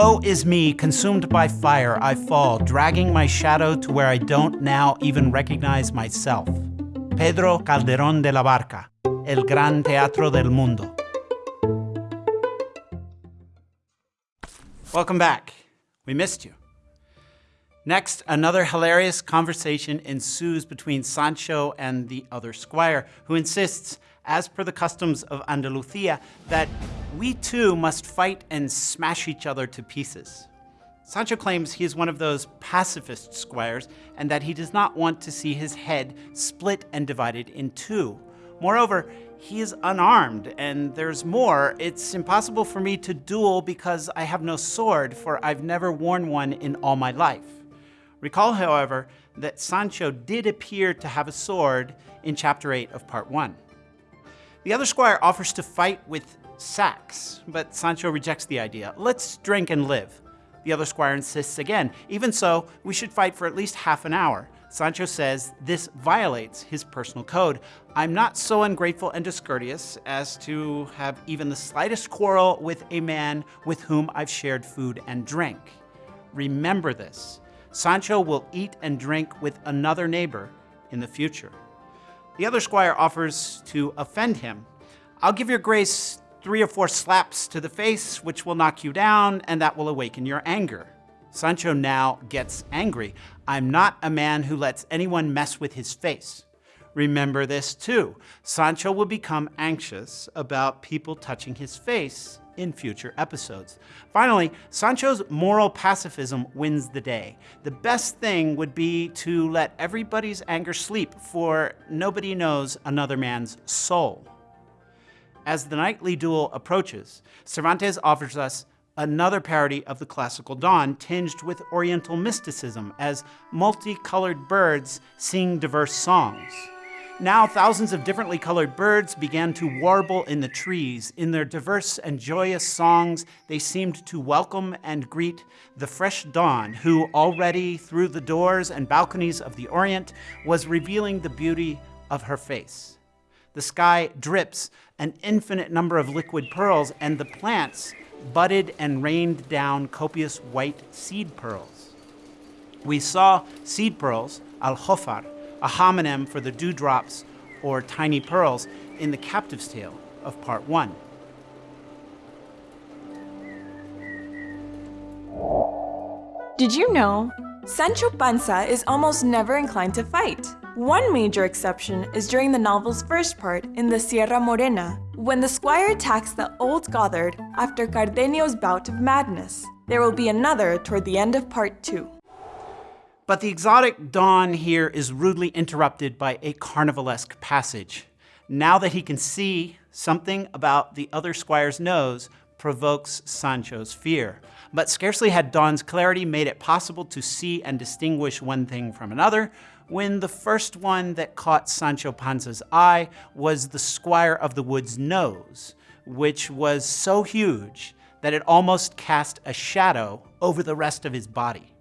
Woe is me, consumed by fire, I fall, dragging my shadow to where I don't now even recognize myself. Pedro Calderón de la Barca, El Gran Teatro del Mundo. Welcome back. We missed you. Next, another hilarious conversation ensues between Sancho and the other squire, who insists, as per the customs of Andalusia, that we too must fight and smash each other to pieces. Sancho claims he is one of those pacifist squires and that he does not want to see his head split and divided in two. Moreover, he is unarmed, and there's more. It's impossible for me to duel because I have no sword, for I've never worn one in all my life. Recall, however, that Sancho did appear to have a sword in chapter 8 of part 1. The other squire offers to fight with sacks, but Sancho rejects the idea. Let's drink and live. The other squire insists again. Even so, we should fight for at least half an hour. Sancho says this violates his personal code. I'm not so ungrateful and discourteous as to have even the slightest quarrel with a man with whom I've shared food and drink. Remember this. Sancho will eat and drink with another neighbor in the future. The other squire offers to offend him. I'll give your grace three or four slaps to the face, which will knock you down, and that will awaken your anger. Sancho now gets angry. I'm not a man who lets anyone mess with his face. Remember this too. Sancho will become anxious about people touching his face in future episodes. Finally, Sancho's moral pacifism wins the day. The best thing would be to let everybody's anger sleep, for nobody knows another man's soul. As the nightly duel approaches, Cervantes offers us another parody of the classical dawn tinged with oriental mysticism as multicolored birds sing diverse songs. Now thousands of differently colored birds began to warble in the trees. In their diverse and joyous songs, they seemed to welcome and greet the fresh dawn, who already through the doors and balconies of the Orient was revealing the beauty of her face. The sky drips an infinite number of liquid pearls, and the plants budded and rained down copious white seed pearls. We saw seed pearls, al-hofar, a homonym for the dewdrops or tiny pearls in the captive's tale of part one. Did you know? Sancho Panza is almost never inclined to fight. One major exception is during the novel's first part in the Sierra Morena, when the squire attacks the old goatherd after Cardenio's bout of madness. There will be another toward the end of part two. But the exotic dawn here is rudely interrupted by a carnivalesque passage. Now that he can see, something about the other squire's nose provokes Sancho's fear. But scarcely had dawn's clarity made it possible to see and distinguish one thing from another, when the first one that caught Sancho Panza's eye was the Squire of the Wood's nose, which was so huge that it almost cast a shadow over the rest of his body.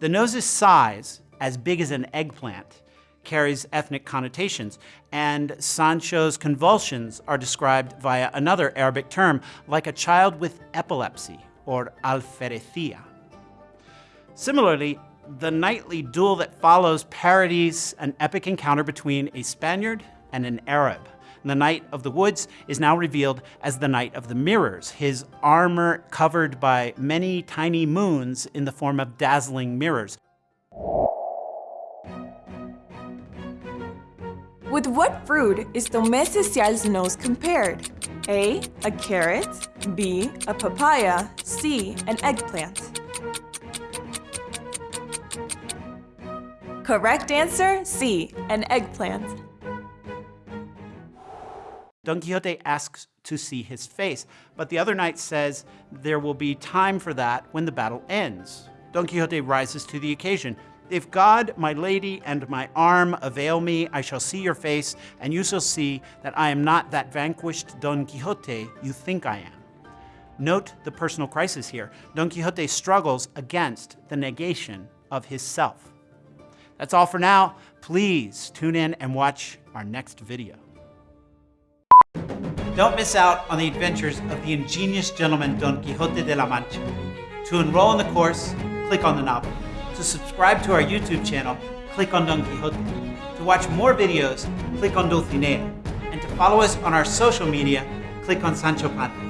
The nose's size, as big as an eggplant, carries ethnic connotations, and Sancho's convulsions are described via another Arabic term, like a child with epilepsy, or alferecia. Similarly, the nightly duel that follows parodies an epic encounter between a Spaniard and an Arab. The Knight of the Woods is now revealed as the Knight of the Mirrors, his armor covered by many tiny moons in the form of dazzling mirrors. With what fruit is Tomé Cecial's nose compared? A. A carrot. B. A papaya. C. An eggplant. Correct answer, C, an eggplant. Don Quixote asks to see his face, but the other knight says there will be time for that when the battle ends. Don Quixote rises to the occasion. If God, my lady, and my arm avail me, I shall see your face, and you shall see that I am not that vanquished Don Quixote you think I am. Note the personal crisis here. Don Quixote struggles against the negation of his self. That's all for now. Please tune in and watch our next video. Don't miss out on the adventures of the ingenious gentleman Don Quixote de la Mancha. To enroll in the course, click on the novel. To subscribe to our YouTube channel, click on Don Quixote. To watch more videos, click on Dulcinea. And to follow us on our social media, click on Sancho Panza.